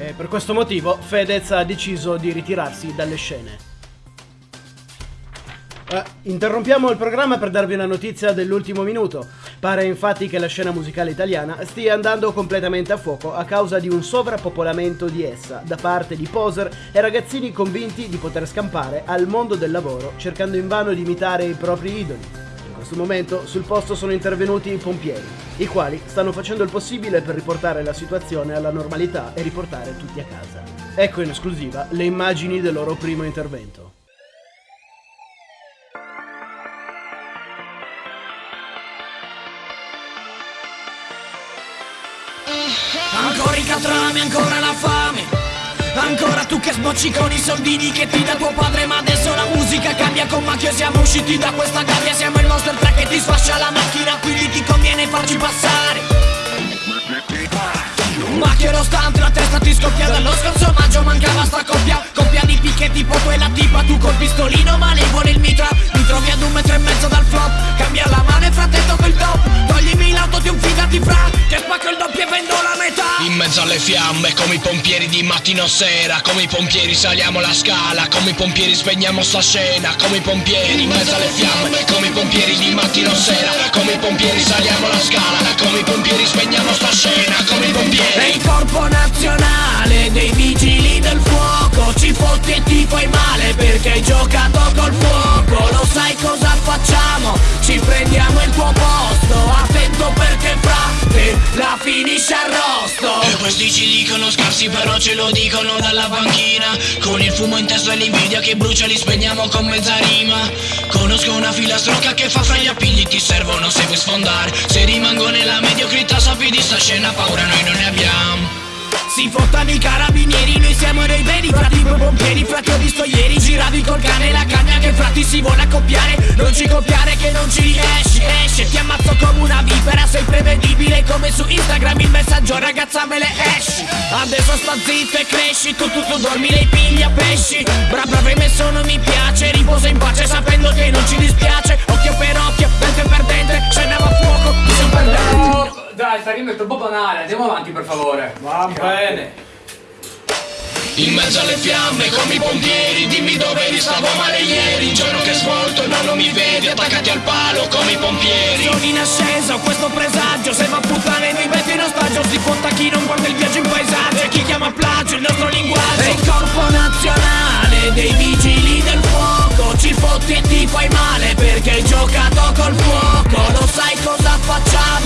E per questo motivo Fedez ha deciso di ritirarsi dalle scene. Eh, interrompiamo il programma per darvi una notizia dell'ultimo minuto. Pare infatti che la scena musicale italiana stia andando completamente a fuoco a causa di un sovrappopolamento di essa da parte di poser e ragazzini convinti di poter scampare al mondo del lavoro cercando invano di imitare i propri idoli. Questo momento sul posto sono intervenuti i pompieri, i quali stanno facendo il possibile per riportare la situazione alla normalità e riportare tutti a casa. Ecco in esclusiva le immagini del loro primo intervento. Ancora i catrame, ancora la fame Ancora tu che sbocci con i soldini che ti dà tuo padre Ma adesso la musica cambia con macchio Siamo usciti da questa gabbia Siamo passare. Macchio rostante, la testa ti scoppia Dallo scorso maggio mancava sta coppia. Coppia di picchetti, foto e la tipa Tu col pistolino malevole il mitra. Mi trovi ad un metro e mezzo dal flop Cambia la mano e frattetto quel top. Toglimi l'auto di un figati fra Che spacco il doppio e vendo la metà. In mezzo alle fiamme come i pompieri di mattino sera. Come i pompieri saliamo la scala Come i pompieri spegniamo sta scena. Come i pompieri in mezzo alle fiamme Come i pompieri di mattino sera. Come i pompieri saliamo la scala hai giocato col fuoco Lo sai cosa facciamo? Ci prendiamo il tuo posto Attento perché frate la finisce arrosto E questi ci dicono scarsi però ce lo dicono dalla panchina Con il fumo in testa e l'invidia che brucia li spegniamo con mezza rima. Conosco una filastrocca che fa fra gli appigli ti servono se vuoi sfondare. Se rimango nella mediocrità sappi di sta scena paura noi non ne abbiamo. Si fottano i carabinieri, siamo dei veri frati quei pompieri Frati ho visto ieri, giravi col cane e la cagna che frati si vuole accoppiare. Non ci copiare che non ci riesci, esce Ti ammazzo come una vipera, sei prevedibile come su Instagram Il messaggio ragazza me le esci. Adesso sta zitto e cresci, tu tu tu dormi lei piglia pesci. Bra brava hai messo non mi piace, riposa in pace sapendo che non ci dispiace. Occhio per occhio, dente per dente, scena a fuoco, tu sei un perdente dai, sta rima è troppo banale, andiamo avanti per favore. Va bene. In mezzo alle fiamme come i pompieri Dimmi dove eri, stavo male ieri. Il giorno che svolto no non mi vedi Attaccati al palo come i pompieri. Sono in ascesa, ho questo presagio. Se va a puttane noi metti in ostaggio. Si fotta chi non guarda il viaggio in paesaggio. E chi chiama plagio il nostro linguaggio. È il corpo nazionale dei vigili del fuoco. Ci fotti e ti fai male perché hai giocato col fuoco. Lo sai cosa facciamo?